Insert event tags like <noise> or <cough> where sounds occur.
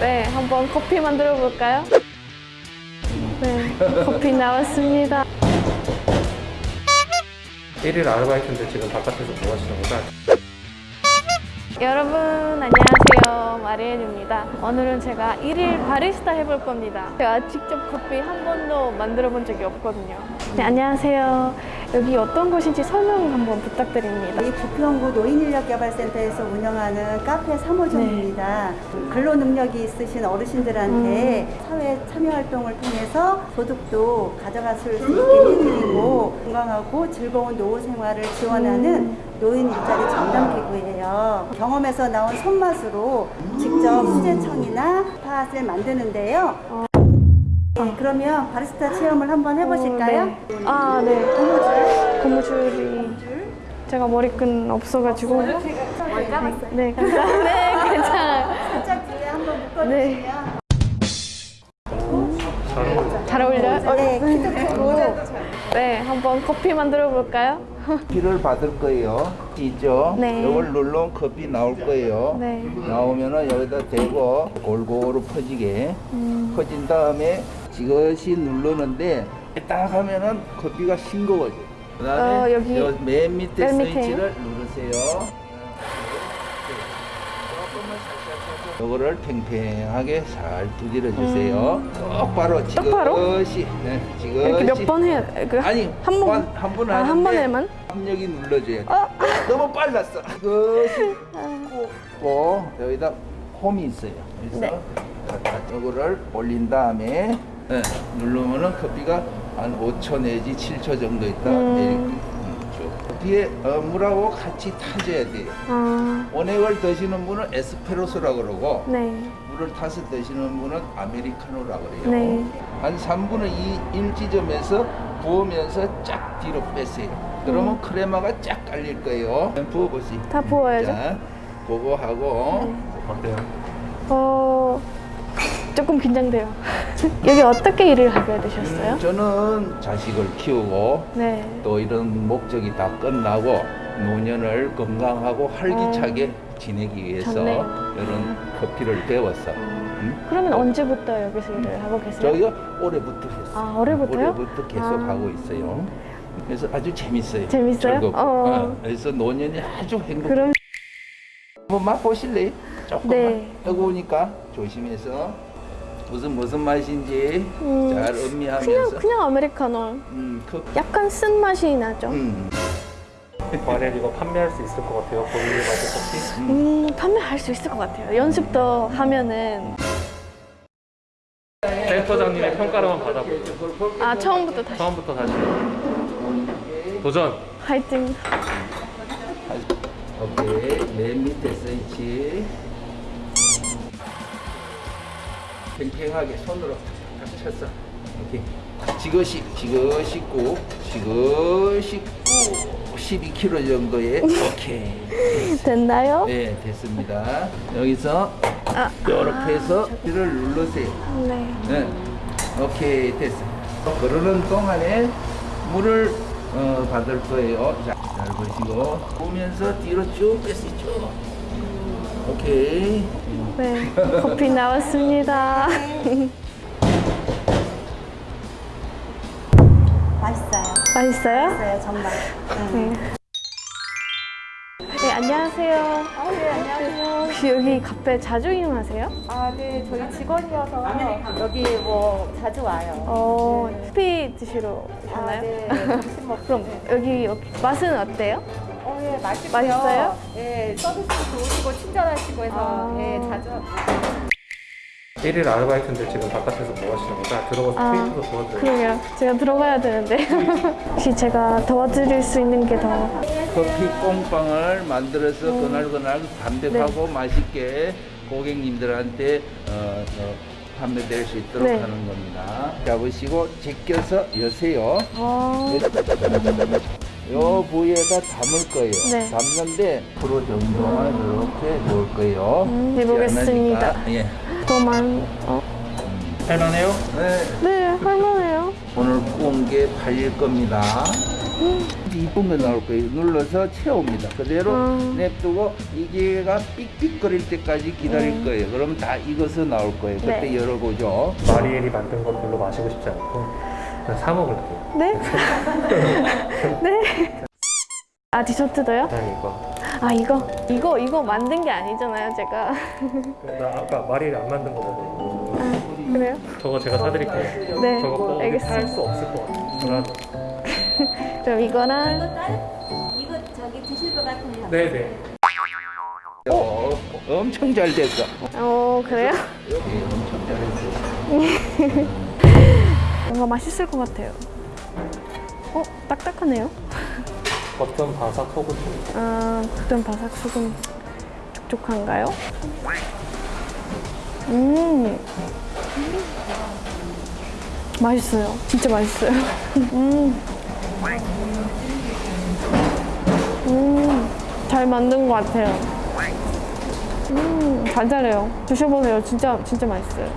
네, 한번 커피 만들어 볼까요? 네, 커피 나왔습니다. 1일 아르바이트인데 지금 바깥에서 뭐 하시는 거죠? 여러분 안녕하세요 마리엔입니다 오늘은 제가 일일 바리스타 해볼 겁니다 제가 직접 커피 한 번도 만들어 본 적이 없거든요 네 안녕하세요 여기 어떤 곳인지 설명 한번 부탁드립니다 이 부평구 노인인력개발센터에서 운영하는 카페 3호점입니다. 근로 능력이 있으신 어르신들한테 사회 참여 활동을 통해서 소득도 가져갔을 수 있게 해드리고 건강하고 즐거운 노후 생활을 지원하는 노인 일자리 전담 기구예요. 경험에서 나온 손맛으로 직접 수제청이나 팥을 만드는데요. 네, 그러면 바리스타 체험을 한번 해보실까요? 어, 네. 아, 네 고무줄 고무줄이 제가 머리끈 없어가지고 네, 네, 감사합니다 <laughs> 네, 괜찮아요 살짝 뒤에 한번 묶어주시면 네. 잘 어울려요? 어, 네, 키도 크고 네, 한번 커피 만들어 볼까요? 커피를 받을 거예요. 있죠? 네. 이걸 누르면 커피 나올 거예요. 네. 나오면은 여기다 대고 골고루 퍼지게 음. 퍼진 다음에 지그시 누르는데 딱 하면은 커피가 싱거워져요. 그다음에 어, 여기 요맨 밑에 맨? 스위치를 누르세요. 조금만 살짝 요거를 팽팽하게 잘 두드려 주세요. 똑바로 음. 똑바로? 지그시 네, 지그시 이렇게 몇 번 해야 그 아니 한 번? 한 번 아, 한 번에만? 압력이 눌러줘야 돼. 어? 너무 빨랐어. 이것이 꼭 <laughs> 여기다 홈이 있어요. 그래서 네. 요거를 올린 다음에 네, 누르면은 커피가 한 5초 내지 7초 정도 있다 음. 내릴 거예요. 커피에 어, 물하고 같이 타줘야 돼요. 아, 원액을 드시는 분은 에스프레소라고 그러고 네. 물을 타서 드시는 분은 아메리카노라고 그래요. 네. 한 3분의 2, 1 지점에서 부으면서 쫙 뒤로 빼세요. 그러면 크레마가 쫙 깔릴 거예요. 부어보시. 다 부어야죠. 자, 그거 하고 어때요? 어, 조금 긴장돼요. 여기 어떻게 일을 하게 되셨어요? 음, 저는 자식을 키우고 네. 또 이런 목적이 다 끝나고 노년을 건강하고 활기차게 지내기 위해서 어. 좋네요. 이런 커피를 배웠어. 음? 그러면 언제부터 여기서 일을 하고 계세요? 저희가 올해부터 했어요. 아, 올해부터요? 올해부터 계속 아. 하고 있어요. 그래서 아주 재밌어요. 재밌어요? 어. 어, 그래서 노년이 아주 행복. 그럼 한번 맛보실래요? 조금만. 네. 뜨거우니까 조심해서 무슨 무슨 맛인지 음, 잘 그냥 음미하면서. 그냥 아메리카노. 음, 그, 약간 쓴 맛이 나죠. 음. 만약 이거 판매할 수 있을 것 같아요. 본인이 마실 커피? 음, 판매할 수 있을 것 같아요. 연습도 하면은 센터장님의 평가로만 받아볼게요. 아 처음부터 다시 처음부터 다시. 도전! 화이팅. 오케이. 맨 밑에 스위치. 팽팽하게 손으로 탁 쳤어. 오케이. 지그시, 지그시 꾹, 지그시 꾹. 12kg 정도의 오케이. 됐나요? 네, 됐습니다. 여기서 아, 이렇게 해서 이를 누르세요. 네. 네, 오케이 됐어. 그러는 동안에 물을 어, 받을 거예요. 자, 잘 보시고 보면서 뒤로 쭉 빼세요. 쭉. 오케이. 네. 커피 나왔습니다. 맛있어요. 맛있어요? 맛있어요, 정말. 응. 네. 네, 안녕하세요. 아, 네, 안녕하세요. 혹시 여기 카페 자주 이용하세요? 아, 네, 저희 직원이어서 여기 뭐 자주 와요. 어, 커피 드시러 아, 오셨나요? 네. <laughs> 점심 먹고. 그럼 여기 맛은 어때요? 어, 예, 맛있고요. 맛있어요? 예, 서비스 좋으시고 친절하시고 해서 아. 예, 자주 와요. 1일 아르바이트인데 지금 바깥에서 뭐 하시는 거죠? 들어가서 아, 테이프도 도와드려요. 그러게요. 제가 들어가야 되는데. <laughs> 혹시 제가 도와드릴 수 있는 게 더. 커피 꽁빵을 만들어서 음. 그날그날 담백하고 맛있게 고객님들한테 어, 어, 판매될 수 있도록 네. 하는 겁니다. 잡으시고 제껴서 여세요. 어, 요 부위에다 담을 거예요. 네. 담는데 프로 정도만 이렇게 놓을 거예요. 음, 해보겠습니다. 예. 더만. 어? 할만해요? 네. 네, 할만해요. 오늘 구운 게 팔릴 겁니다. 이쁜 거 나올 거예요. 눌러서 채웁니다. 그대로 음. 냅두고 이게가 삑삑거릴 때까지 기다릴 음. 거예요. 그럼 다 익어서 나올 거예요. 그때 네. 열어보죠. 마리엘이 만든 것 별로 마시고 싶지 않고 그냥 사 먹을게요. 네? <laughs> 네? 아 디저트도요? 그냥 이거. 아 이거 이거 이거 만든 게 아니잖아요 제가 나 아까 마리엘 안 만든 거거든요. 아 그래요? 저거 제가 사드릴게요. 네 저거 꼭 알겠습니다 살수 없을 것 같아요. <laughs> 그럼 이거랑 이거 저기 드실 것 같아요. 네네. 어, 엄청 잘 됐어. 어 그래요? 여기 엄청 잘했어. <laughs> 뭔가 맛있을 것 같아요 어? 딱딱하네요 겉은 바삭 속은 좀아 겉은 바삭 속은 촉촉한가요? 음 맛있어요 진짜 맛있어요 <laughs> 음. 음, 잘 만든 것 같아요. 음, 잘 잘해요. 드셔보세요. 진짜, 진짜 맛있어요.